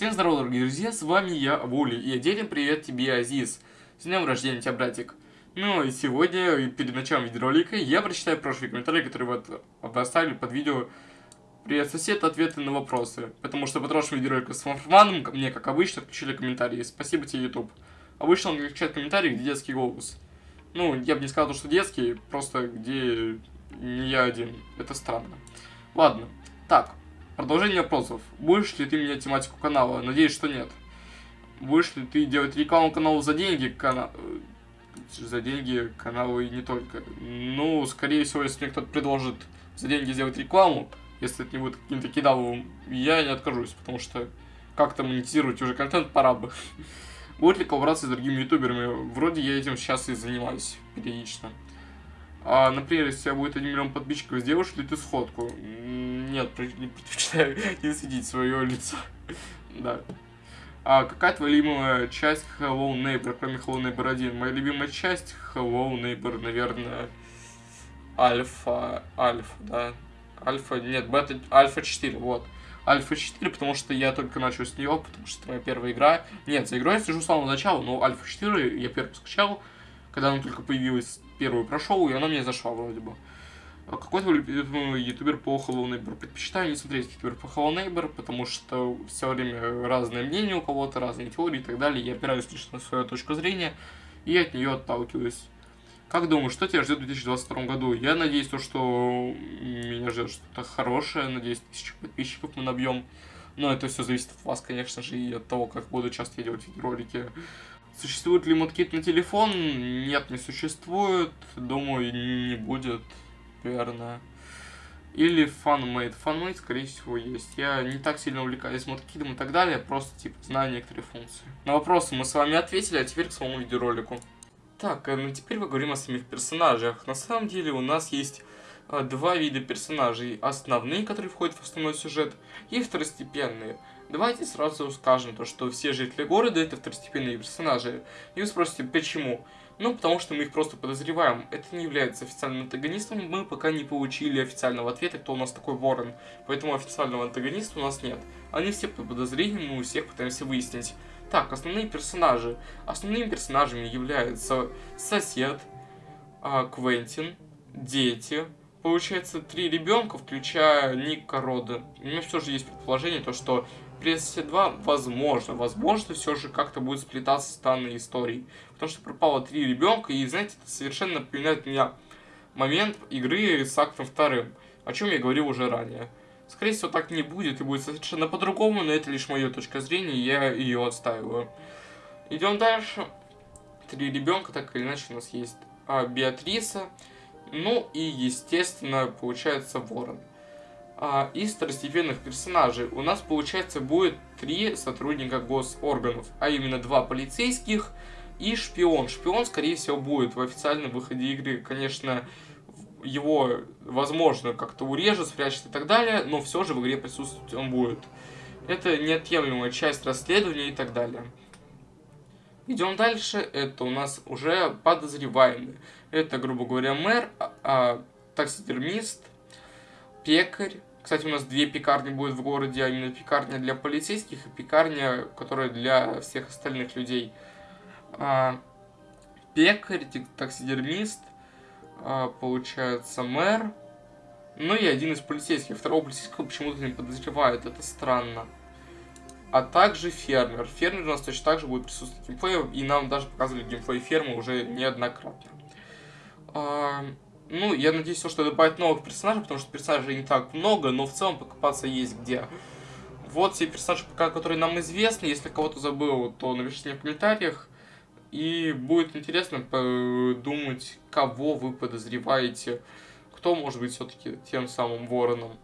Всем здорова, дорогие друзья, с вами я, Вули, и отдельный привет тебе, Азиз. С днем рождения тебя, братик. Ну и сегодня, перед началом видеоролика, я прочитаю прошлые комментарии, которые вот оставили под видео Привет, сосед, ответы на вопросы. Потому что по прошлому видеоролику с Фанферманом мне, как обычно, включили комментарии. Спасибо тебе, YouTube. Обычно он включает комментарии, где детский голос. Ну, я бы не сказал, что детский, просто где не я один. Это странно. Ладно. Так, Продолжение вопросов. Будешь ли ты менять тематику канала? Надеюсь, что нет. Будешь ли ты делать рекламу каналу за деньги? Кана... Э, за деньги каналу и не только. Ну, скорее всего, если мне кто-то предложит за деньги сделать рекламу, если это не будет каким-то кидаловым, я не откажусь, потому что как-то монетизировать уже контент пора бы. Будет ли коллаборация с другими ютуберами? Вроде я этим сейчас и занимаюсь периодично. А, например, если у тебя будет 1 миллион подписчиков, сделаешь ли ты сходку? Нет, предпочитаю не светить свое лицо. да. А какая твоя любимая часть Hello Neighbor, кроме Hello Neighbor 1? Моя любимая часть Hello Neighbor, наверное, Альфа, Альфа, да. Альфа, нет, бета, Альфа 4, вот. Альфа 4, потому что я только начал с нее, потому что это моя первая игра. Нет, за игрой я слежу с самого начала, но Альфа 4 я первый скачал, когда она только появилась, первую прошел, и она мне зашла вроде бы. А какой твой любимый ютубер по Hello? Предпочитаю не смотреть ютубер по Hello потому что все время разное мнение у кого-то, разные теории и так далее. Я опираюсь лишь на свою точку зрения и от нее отталкиваюсь. Как думаешь, что тебя ждет в 2022 году? Я надеюсь, то, что меня ждет что-то хорошее. Надеюсь, тысячу подписчиков мы набьем. Но это все зависит от вас, конечно же, и от того, как буду часто делать видеоролики. Существует ли модкит на телефон? Нет, не существует. Думаю, не будет, наверное. Или FunMate. FunMate, скорее всего, есть. Я не так сильно увлекаюсь модкидом и так далее, просто, типа, знаю некоторые функции. На вопросы мы с вами ответили, а теперь к самому видеоролику. Так, э, ну теперь поговорим о самих персонажах. На самом деле у нас есть э, два вида персонажей. Основные, которые входят в основной сюжет, и второстепенные. Давайте сразу скажем то, что все жители города это второстепенные персонажи. И вы спросите, почему? Ну, потому что мы их просто подозреваем. Это не является официальным антагонистом, мы пока не получили официального ответа, кто у нас такой ворон. Поэтому официального антагониста у нас нет. Они все под подозрением, мы у всех пытаемся выяснить. Так, основные персонажи. Основными персонажами являются сосед, а, Квентин, дети, получается, три ребенка, включая Ника Рода. У меня все же есть предположение, то, что PS 2, возможно, возможно, все же как-то будет сплетаться с данной историей. Потому что пропало три ребенка, и, знаете, это совершенно напоминает меня момент игры с актом вторым, о чем я говорил уже ранее. Скорее всего, так не будет, и будет совершенно по-другому, но это лишь моя точка зрения, и я ее отстаиваю. Идем дальше. Три ребенка, так или иначе, у нас есть а, Беатриса, ну и, естественно, получается Ворон а, из второстепенных персонажей у нас, получается, будет три сотрудника госорганов, а именно два полицейских и шпион. Шпион, скорее всего, будет в официальном выходе игры, конечно, его, возможно, как-то урежет, спрячет и так далее, но все же в игре присутствовать он будет. Это неотъемлемая часть расследования и так далее. Идем дальше. Это у нас уже подозреваемые. Это, грубо говоря, мэр, а, а, таксидермист, пекарь, кстати, у нас две пекарни будет в городе, а именно пекарня для полицейских и пекарня, которая для всех остальных людей. А, пекарь, таксидермист, а, получается мэр, ну и один из полицейских. Второго полицейского почему-то не подозревают, это странно. А также фермер. Фермер у нас точно так же будет присутствовать в геймплее, и нам даже показывали геймплей фермы уже неоднократно. Ну, я надеюсь, что добавить новых персонажей, потому что персонажей не так много, но в целом покопаться есть где. Вот все персонажи, пока, которые нам известны. Если кого-то забыл, то напишите мне в комментариях. И будет интересно подумать, кого вы подозреваете. Кто может быть все-таки тем самым вороном.